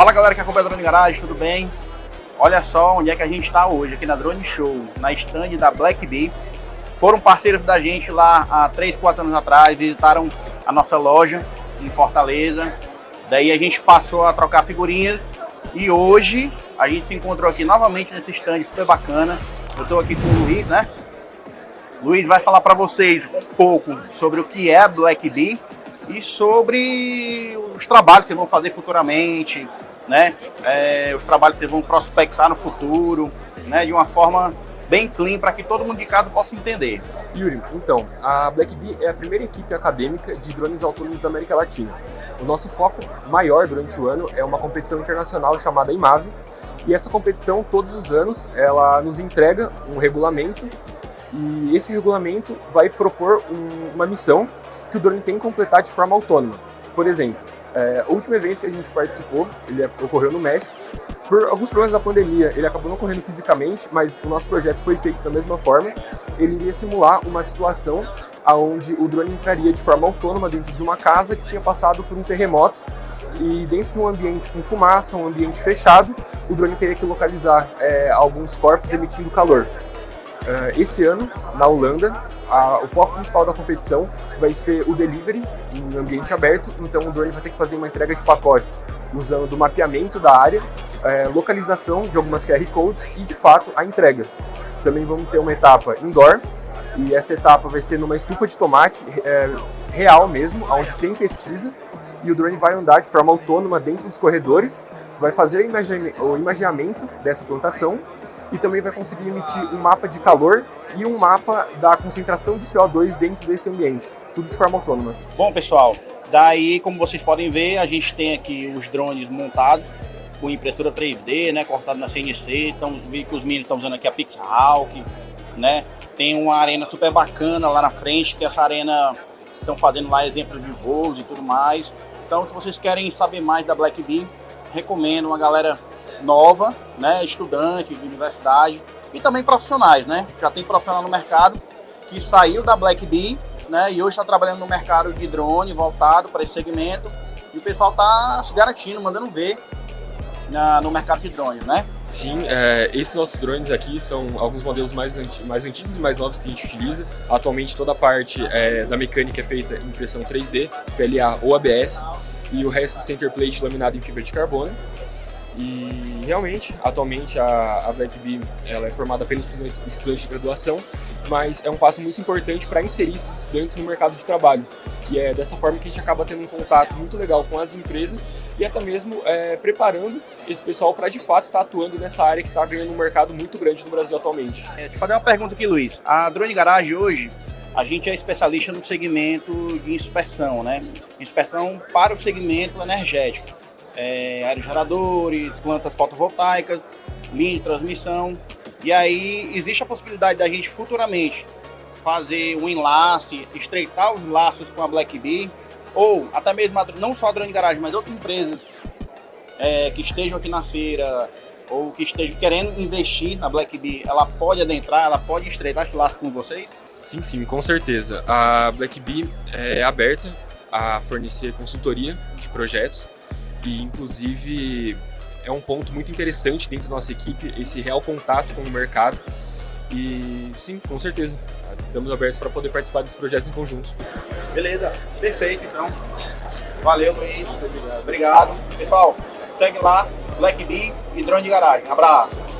Fala galera que acompanha a Drone Garage, tudo bem? Olha só onde é que a gente está hoje, aqui na Drone Show, na stand da Black Bee. Foram parceiros da gente lá há 3, 4 anos atrás, visitaram a nossa loja em Fortaleza. Daí a gente passou a trocar figurinhas e hoje a gente se encontrou aqui novamente nesse stand super bacana. Eu estou aqui com o Luiz, né? Luiz vai falar para vocês um pouco sobre o que é a Black Bee e sobre os trabalhos que vão fazer futuramente, né? É, os trabalhos que vão prospectar no futuro, né? De uma forma bem clean para que todo mundo de casa possa entender. Yuri, então, a Black Bee é a primeira equipe acadêmica de drones autônomos da América Latina. O nosso foco maior durante o ano é uma competição internacional chamada IMAVE, e essa competição, todos os anos, ela nos entrega um regulamento e esse regulamento vai propor um, uma missão que o drone tem que completar de forma autônoma. Por exemplo, é, o último evento que a gente participou, ele ocorreu no México, por alguns problemas da pandemia, ele acabou não ocorrendo fisicamente, mas o nosso projeto foi feito da mesma forma. Ele iria simular uma situação onde o drone entraria de forma autônoma dentro de uma casa que tinha passado por um terremoto e dentro de um ambiente com fumaça, um ambiente fechado, o drone teria que localizar é, alguns corpos emitindo calor. Uh, esse ano, na Holanda, a, o foco principal da competição vai ser o delivery em ambiente aberto, então o drone vai ter que fazer uma entrega de pacotes usando do mapeamento da área, é, localização de algumas QR codes e, de fato, a entrega. Também vamos ter uma etapa indoor, e essa etapa vai ser numa estufa de tomate é, real mesmo, onde tem pesquisa, e o drone vai andar de forma autônoma dentro dos corredores, vai fazer o imaginamento dessa plantação e também vai conseguir emitir um mapa de calor e um mapa da concentração de CO2 dentro desse ambiente, tudo de forma autônoma. Bom pessoal, daí como vocês podem ver, a gente tem aqui os drones montados com impressora 3D, né, cortado na CNC, então que os meninos estão usando aqui a Pixhawk, né, tem uma arena super bacana lá na frente, que essa arena estão fazendo lá exemplos de voos e tudo mais. Então se vocês querem saber mais da Black Bee, recomendo uma galera nova, né, estudante de universidade e também profissionais, né? Já tem profissional no mercado que saiu da Black Bee, né, e hoje está trabalhando no mercado de drone voltado para esse segmento e o pessoal está se garantindo, mandando ver na, no mercado de drones, né? Sim, é, esses nossos drones aqui são alguns modelos mais, anti, mais antigos e mais novos que a gente utiliza. Atualmente toda a parte é, da mecânica é feita em impressão 3D, PLA ou ABS e o resto do center plate laminado em fibra de carbono. E realmente, atualmente a, a Bee ela é formada por estudantes de graduação, mas é um passo muito importante para inserir esses estudantes no mercado de trabalho. E é dessa forma que a gente acaba tendo um contato muito legal com as empresas e até mesmo é, preparando esse pessoal para de fato estar tá atuando nessa área que está ganhando um mercado muito grande no Brasil atualmente. É, eu fazer uma pergunta aqui, Luiz. A Drone Garage hoje, a gente é especialista no segmento de inspeção, né? Inspeção para o segmento energético. É, aerogeradores, plantas fotovoltaicas, linha de transmissão. E aí existe a possibilidade da gente futuramente fazer um enlace, estreitar os laços com a Black Bee, ou até mesmo não só a Drone Garage, mas outras empresas é, que estejam aqui na feira, ou que esteja querendo investir na Black Bee, ela pode adentrar, ela pode estreitar esse laço com vocês? Sim, sim, com certeza. A Black Bee é aberta a fornecer consultoria de projetos e, inclusive, é um ponto muito interessante dentro da nossa equipe, esse real contato com o mercado. E sim, com certeza, estamos abertos para poder participar desses projetos em conjunto. Beleza, perfeito então. Valeu, Luiz. Obrigado. Pessoal, segue lá, Black Bee e Drone de Garagem. Abraço.